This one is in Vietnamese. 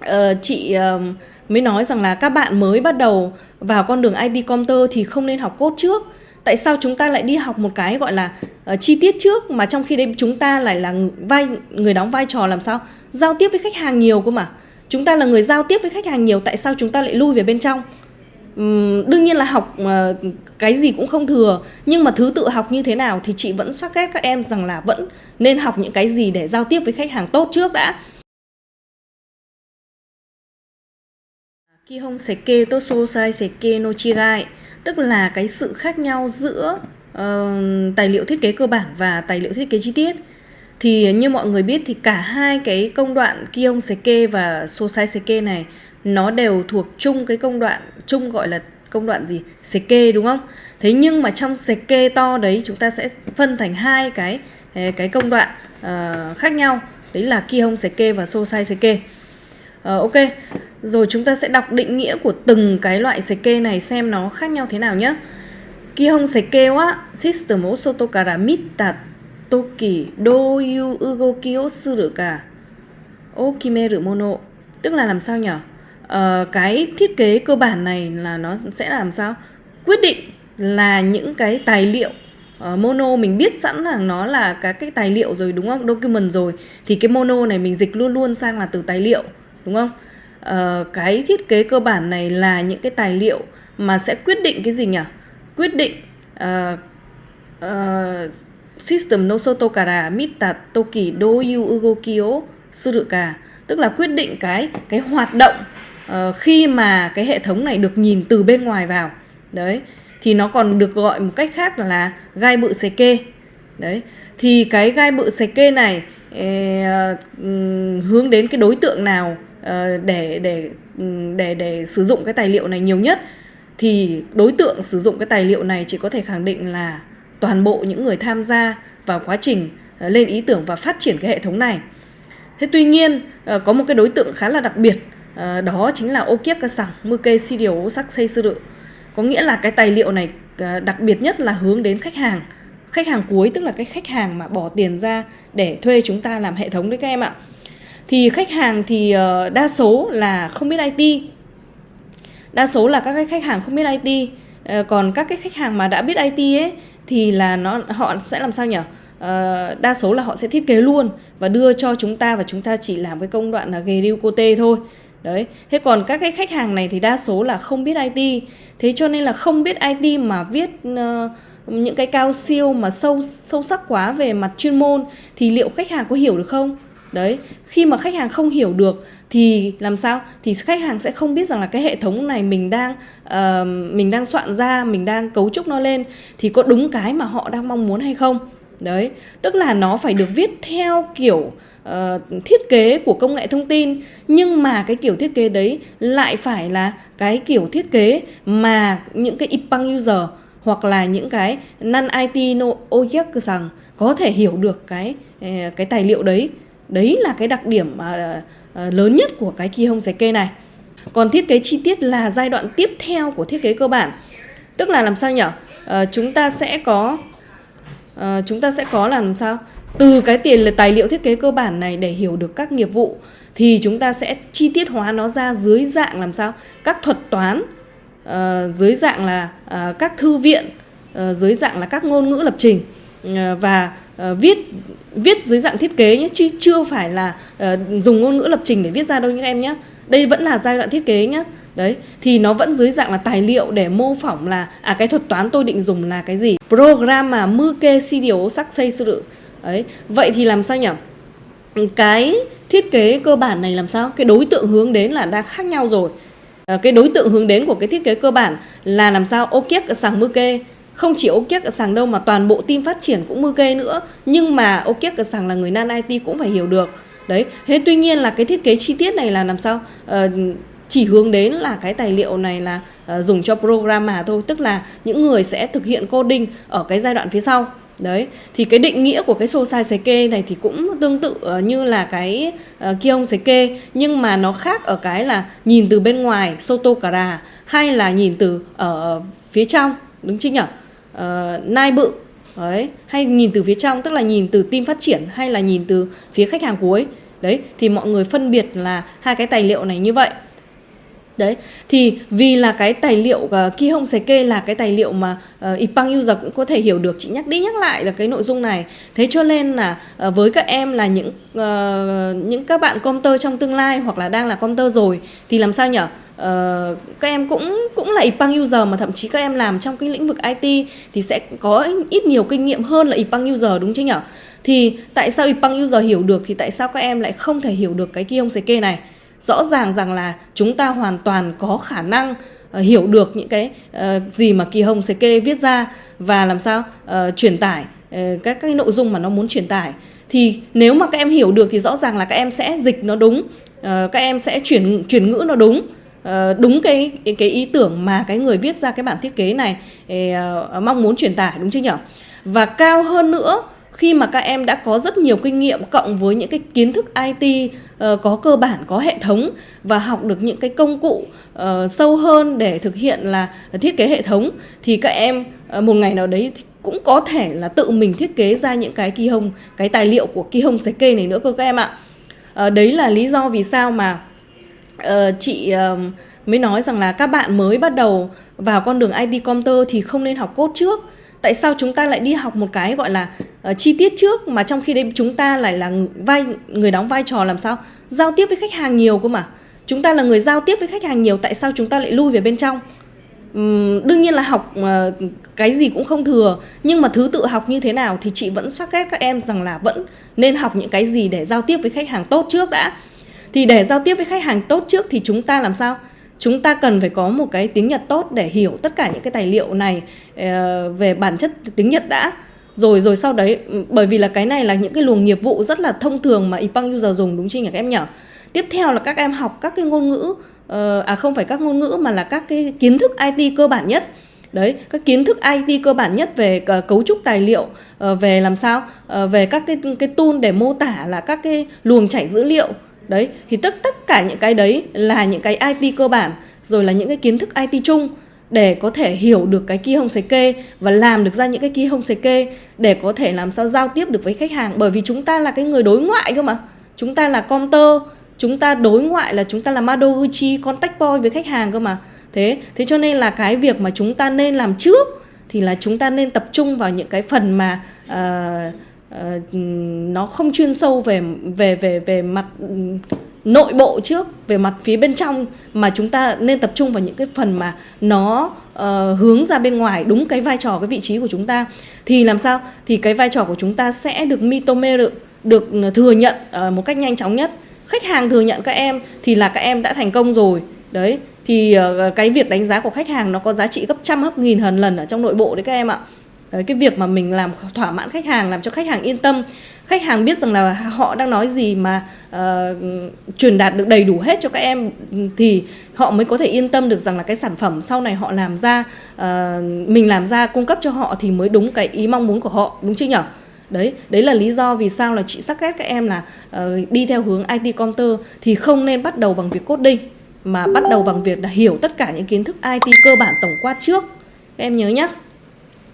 Ờ, chị uh, mới nói rằng là các bạn mới bắt đầu vào con đường IT computer thì không nên học code trước. Tại sao chúng ta lại đi học một cái gọi là uh, chi tiết trước mà trong khi đấy chúng ta lại là vai người đóng vai trò làm sao? Giao tiếp với khách hàng nhiều cơ mà. Chúng ta là người giao tiếp với khách hàng nhiều tại sao chúng ta lại lui về bên trong? Uhm, đương nhiên là học uh, cái gì cũng không thừa nhưng mà thứ tự học như thế nào thì chị vẫn xác ghét các em rằng là vẫn nên học những cái gì để giao tiếp với khách hàng tốt trước đã. Kihon Seke to Sosai Seke no Chigai tức là cái sự khác nhau giữa uh, tài liệu thiết kế cơ bản và tài liệu thiết kế chi tiết. Thì như mọi người biết thì cả hai cái công đoạn Kihon Seke và Sosai Seke này nó đều thuộc chung cái công đoạn chung gọi là công đoạn gì? Seke đúng không? Thế nhưng mà trong Seke to đấy chúng ta sẽ phân thành hai cái ờ, cái công đoạn uh, khác nhau. Đấy là Kihon Seke và Sosai Seke Ờ, ok rồi chúng ta sẽ đọc định nghĩa của từng cái loại seke này xem nó khác nhau thế nào nhé. Kihon seke wa system o soto kara mita toki doyu ugoki o suru ka o kimeru mono. Tức là làm sao nhỉ? Ờ, cái thiết kế cơ bản này là nó sẽ làm sao? Quyết định là những cái tài liệu uh, mono mình biết sẵn là nó là các cái tài liệu rồi đúng không? Document rồi thì cái mono này mình dịch luôn luôn sang là từ tài liệu đúng không? uh, cái thiết kế cơ bản này là những cái tài liệu mà sẽ quyết định cái gì nhỉ? Quyết định uh, uh, system no soto kara mita toki do yu suru ka tức là quyết định cái cái hoạt động uh, khi mà cái hệ thống này được nhìn từ bên ngoài vào đấy thì nó còn được gọi một cách khác là gai bự xề kê đấy thì cái gai bự xề kê này uh, hướng đến cái đối tượng nào Ờ, để để ừ, để để sử dụng cái tài liệu này nhiều nhất, thì đối tượng sử dụng cái tài liệu này chỉ có thể khẳng định là toàn bộ những người tham gia vào quá trình ờ, lên ý tưởng và phát triển cái hệ thống này. Thế tuy nhiên ờ, có một cái đối tượng khá là đặc biệt đó chính là ô kiếp ca sẵn mư kê si điều sắc xây sư rự. Có nghĩa là cái tài liệu này đặc biệt nhất là hướng đến khách hàng. Khách hàng cuối, tức là cái khách hàng mà bỏ tiền ra để thuê chúng ta làm hệ thống đấy các em ạ thì khách hàng thì uh, đa số là không biết IT đa số là các cái khách hàng không biết IT uh, ờ, còn các cái khách hàng mà đã biết IT ấy thì là nó họ sẽ làm sao nhỉ? Uh, đa số là họ sẽ thiết kế luôn và đưa cho chúng ta và chúng ta chỉ làm cái công đoạn là ghề riu cô tê thôi. Đấy. Thế còn các cái khách hàng này thì đa số là không biết IT thế cho nên là không biết IT mà viết uh, những cái cao siêu mà sâu sâu sắc quá về mặt chuyên môn thì liệu khách hàng có hiểu được không? Đấy khi mà khách hàng không hiểu được thì làm sao? Thì khách hàng sẽ không biết rằng là cái hệ thống này mình đang uh, mình đang soạn ra mình đang cấu trúc nó lên thì có đúng cái mà họ đang mong muốn hay không? Đấy tức là nó phải được viết theo kiểu uh, thiết kế của công nghệ thông tin nhưng mà cái kiểu thiết kế đấy lại phải là cái kiểu thiết kế mà những cái ipang user hoặc là những cái non IT no OJEC rằng có thể hiểu được cái ờ, cái tài liệu đấy. Đấy là cái đặc điểm mà uh, lớn nhất của cái kỳ hông kê này. Còn thiết kế chi tiết là giai đoạn tiếp theo của thiết kế cơ bản. Tức là làm sao nhỉ? Uh, chúng ta sẽ có uh, chúng ta sẽ có làm sao? Từ cái tiền là tài liệu thiết kế cơ bản này để hiểu được các nghiệp vụ thì chúng ta sẽ chi tiết hóa nó ra dưới dạng làm sao? Các thuật toán uh, dưới dạng là uh, các thư viện uh, dưới dạng là các ngôn ngữ lập trình uh, và uh, viết viết dưới dạng thiết kế nhé chứ chưa phải là uh, dùng ngôn ngữ lập trình để viết ra đâu những em nhé. Đây vẫn là giai đoạn thiết kế nhé. Đấy thì nó vẫn dưới dạng là tài liệu để mô phỏng là à cái thuật toán tôi định dùng là cái gì? Program mà mưu kê si điều sắc xây sự đấy vậy thì làm sao nhỉ? Cái thiết kế cơ bản này làm sao? Cái đối tượng hướng đến là đang khác nhau rồi. À, cái đối tượng hướng đến của cái thiết kế cơ bản là làm sao? Ô kiếp sàng mưu kê không chỉ ô ở sàng đâu mà toàn bộ team phát triển cũng mưu kê nữa. Nhưng mà ô ở sàng là người nan IT cũng phải hiểu được. Đấy thế tuy nhiên là cái thiết kế chi tiết này là làm sao? Uh, chỉ hướng đến là cái tài liệu này là uh, dùng cho programmer thôi. Tức là những người sẽ thực hiện coding ở cái giai đoạn phía sau. Đấy thì cái định nghĩa của cái Sosai kê này thì cũng tương tự uh, như là cái uh, sấy kê. Nhưng mà nó khác ở cái là nhìn từ bên ngoài Soto Kara hay là nhìn từ ở phía trong. Đúng chưa nhỉ uh, nai bự. Đấy, hay nhìn từ phía trong tức là nhìn từ team phát triển hay là nhìn từ phía khách hàng cuối. Đấy thì mọi người phân biệt là hai cái tài liệu này như vậy. Đấy, thì vì là cái tài liệu uh, Kihong kê là cái tài liệu mà uh, Ipang user cũng có thể hiểu được Chị nhắc đi nhắc lại là cái nội dung này. Thế cho nên là uh, với các em là những uh, những các bạn comter trong tương lai hoặc là đang là comter rồi Thì làm sao nhở? Ờ, các em cũng cũng là Ipang user mà thậm chí các em làm trong cái lĩnh vực IT Thì sẽ có ít nhiều kinh nghiệm hơn là Ipang user đúng chứ nhỉ? Thì tại sao Ipang user hiểu được thì tại sao các em lại không thể hiểu được cái Kihong kê này? rõ ràng rằng là chúng ta hoàn toàn có khả năng uh, hiểu được những cái uh, gì mà Kỳ Hồng Seke viết ra và làm sao uh, truyền tải uh, các cái nội dung mà nó muốn truyền tải thì nếu mà các em hiểu được thì rõ ràng là các em sẽ dịch nó đúng uh, các em sẽ chuyển chuyển ngữ nó đúng uh, Ờ, đúng cái cái ý tưởng mà cái người viết ra cái bản thiết kế này ờ, ờ, mong muốn truyền tải đúng chưa nhỉ? Và cao hơn nữa khi mà các em đã có rất nhiều kinh nghiệm cộng với những cái kiến thức IT uh, có cơ bản có hệ thống và học được những cái công cụ uh, sâu hơn để thực hiện là thiết kế hệ thống thì các em uh, một ngày nào đấy cũng có thể là tự mình thiết kế ra những cái kỳ hông cái tài liệu của kỳ hông kê này nữa cơ các em ạ. Uh, đấy là lý do vì sao mà Ờ, chị uh, mới nói rằng là các bạn mới bắt đầu vào con đường IT computer thì không nên học code trước. Tại sao chúng ta lại đi học một cái gọi là uh, chi tiết trước mà trong khi đấy chúng ta lại là vai người đóng vai trò làm sao? Giao tiếp với khách hàng nhiều cơ mà. Chúng ta là người giao tiếp với khách hàng nhiều tại sao chúng ta lại lui về bên trong? Uhm, đương nhiên là học uh, cái gì cũng không thừa nhưng mà thứ tự học như thế nào thì chị vẫn sắc ghét các em rằng là vẫn nên học những cái gì để giao tiếp với khách hàng tốt trước đã thì để giao tiếp với khách hàng tốt trước thì chúng ta làm sao? Chúng ta cần phải có một cái tiếng Nhật tốt để hiểu tất cả những cái tài liệu này ờ, về bản chất tiếng Nhật đã. Rồi rồi sau đấy ừ, bởi vì là cái này là những cái luồng nghiệp vụ rất là thông thường mà Ipang user dùng, đúng chưa nhỉ các em nhỉ? Tiếp theo là các em học các cái ngôn ngữ ờ, à không phải các ngôn ngữ mà là các cái kiến thức IT cơ bản nhất. Đấy, các kiến thức IT cơ bản nhất về cấu trúc tài liệu ờ, về làm sao? Về các cái cái tool để mô tả là các cái luồng chảy dữ liệu đấy thì tất tất cả những cái đấy là những cái IT cơ bản rồi là những cái kiến thức IT chung để có thể hiểu được cái key home kê và làm được ra những cái key home kê để có thể làm sao giao tiếp được với khách hàng. Bởi vì chúng ta là cái người đối ngoại cơ mà. Chúng ta là counter chúng ta đối ngoại là chúng ta là Madoguchi contact point với khách hàng cơ mà. Thế thế cho nên là cái việc mà chúng ta nên làm trước thì là chúng ta nên tập trung vào những cái phần mà uh, uh, nó không chuyên sâu về về về về mặt ừ, nội bộ trước về mặt phía bên trong mà chúng ta nên tập trung vào những cái phần mà nó uh, hướng ra bên ngoài đúng cái vai trò cái vị trí của chúng ta. Thì làm sao? Thì cái vai trò của chúng ta sẽ được mitome được, được thừa nhận uh, một cách nhanh chóng nhất. Khách hàng thừa nhận các em thì là các em đã thành công rồi. Đấy thì uh, cái việc đánh giá của khách hàng nó có giá trị gấp trăm gấp nghìn hần lần ở trong nội bộ đấy các em ạ. Đấy, cái việc mà mình làm thỏa mãn khách hàng làm cho khách hàng yên tâm. Khách hàng biết rằng là họ đang nói gì mà uh, truyền đạt được đầy đủ hết cho các em thì họ mới có thể yên tâm được rằng là cái sản phẩm sau này họ làm ra uh, mình làm ra cung cấp cho họ thì mới đúng cái ý mong muốn của họ đúng chưa nhỉ? Đấy đấy là lý do vì sao là chị sắc ghét các em là uh, đi theo hướng IT counter thì không nên bắt đầu bằng việc coding mà bắt đầu bằng việc là hiểu tất cả những kiến thức IT cơ bản tổng quát trước. Các em nhớ nhé